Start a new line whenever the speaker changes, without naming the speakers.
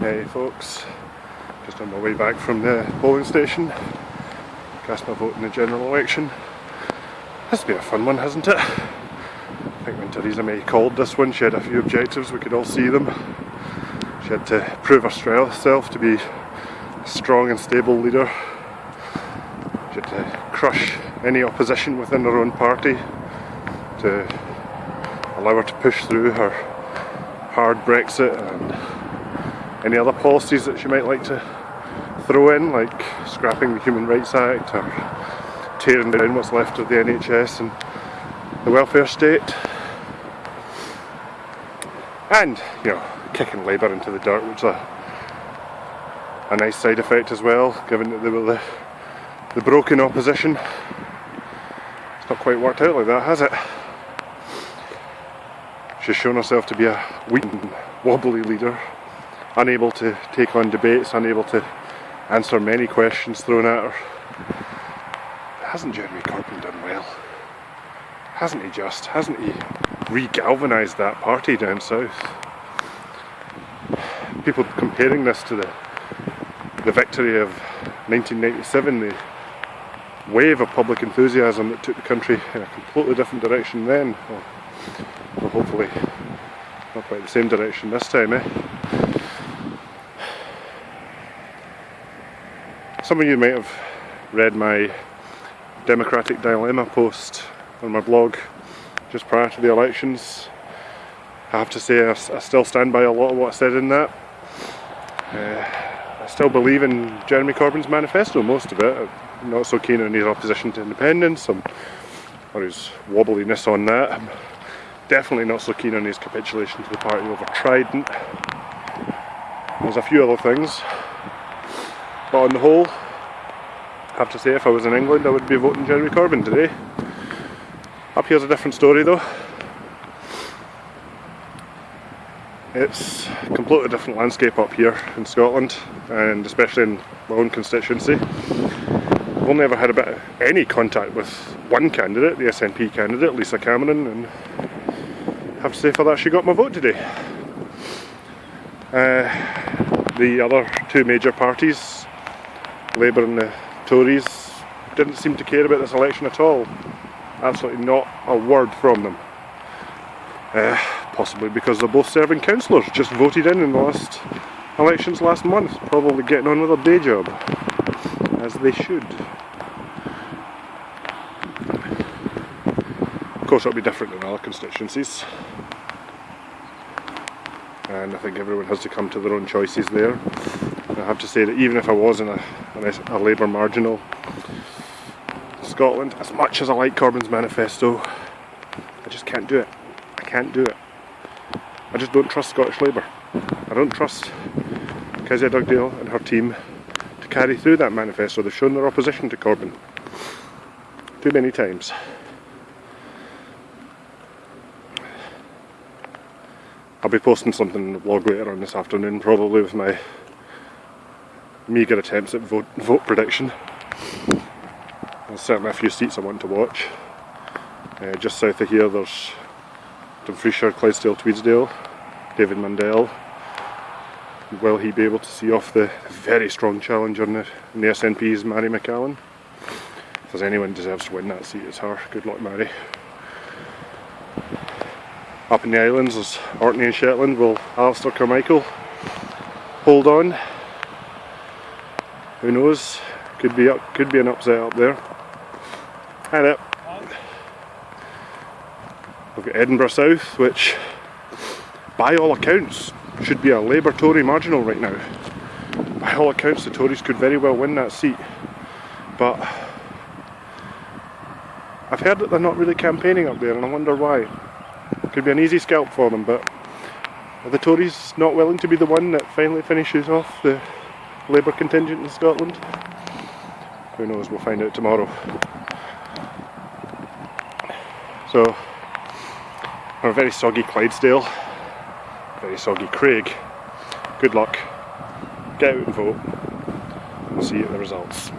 Hey folks, just on my way back from the polling station, cast my vote in the general election. This has been a fun one, hasn't it? I think when Theresa May called this one, she had a few objectives, we could all see them. She had to prove herself to be a strong and stable leader. She had to crush any opposition within her own party to allow her to push through her hard Brexit and any other policies that she might like to throw in, like scrapping the Human Rights Act or tearing down what's left of the NHS and the welfare state. And, you know, kicking Labour into the dirt, which is a, a nice side effect as well, given that they were the, the broken opposition. It's not quite worked out like that, has it? She's shown herself to be a weak wobbly leader unable to take on debates, unable to answer many questions thrown at her. Hasn't Jeremy Corbyn done well? Hasn't he just? Hasn't he re-galvanised that party down south? People comparing this to the the victory of 1997, the wave of public enthusiasm that took the country in a completely different direction then. Well, hopefully not quite the same direction this time, eh? Some of you might have read my Democratic Dilemma post on my blog just prior to the elections. I have to say I, I still stand by a lot of what I said in that. Uh, I still believe in Jeremy Corbyn's manifesto, most of it. I'm not so keen on his opposition to independence I'm, or his wobbliness on that. I'm definitely not so keen on his capitulation to the party over Trident. There's a few other things but on the whole, I have to say if I was in England I would be voting Jeremy Corbyn today. Up here's a different story though. It's a completely different landscape up here in Scotland and especially in my own constituency. I've only ever had a bit of any contact with one candidate, the SNP candidate, Lisa Cameron, and I have to say for that she got my vote today. Uh, the other two major parties Labour and the Tories didn't seem to care about this election at all. Absolutely not a word from them. Uh, possibly because they're both serving councillors, just voted in in the last elections last month, probably getting on with their day job, as they should. Of course it'll be different in other constituencies and I think everyone has to come to their own choices there. I have to say that even if I was in a, a Labour marginal Scotland, as much as I like Corbyn's manifesto, I just can't do it. I can't do it. I just don't trust Scottish Labour. I don't trust Kezia Dugdale and her team to carry through that manifesto. They've shown their opposition to Corbyn too many times. I'll be posting something in the blog later on this afternoon, probably with my meagre attempts at vote, vote prediction. There's certainly a few seats I want to watch. Uh, just south of here there's Dumfriesshire, Clydesdale, Tweeddale, David Mundell. Will he be able to see off the very strong challenge on the, on the SNP's Mairi McAllan? If there's anyone deserves to win that seat, it's her. Good luck, Mairi. Up in the islands, there's Orkney and Shetland. Will Alistair Carmichael hold on? Who knows? Could be up, could be an upset up there. And it. We've got Edinburgh South, which, by all accounts, should be a Labour Tory marginal right now. By all accounts, the Tories could very well win that seat, but I've heard that they're not really campaigning up there, and I wonder why. Could be an easy scalp for them, but are the Tories not willing to be the one that finally finishes off the Labour contingent in Scotland. Who knows, we'll find out tomorrow. So, a very soggy Clydesdale, very soggy Craig. Good luck, get out and vote, we'll see you at the results.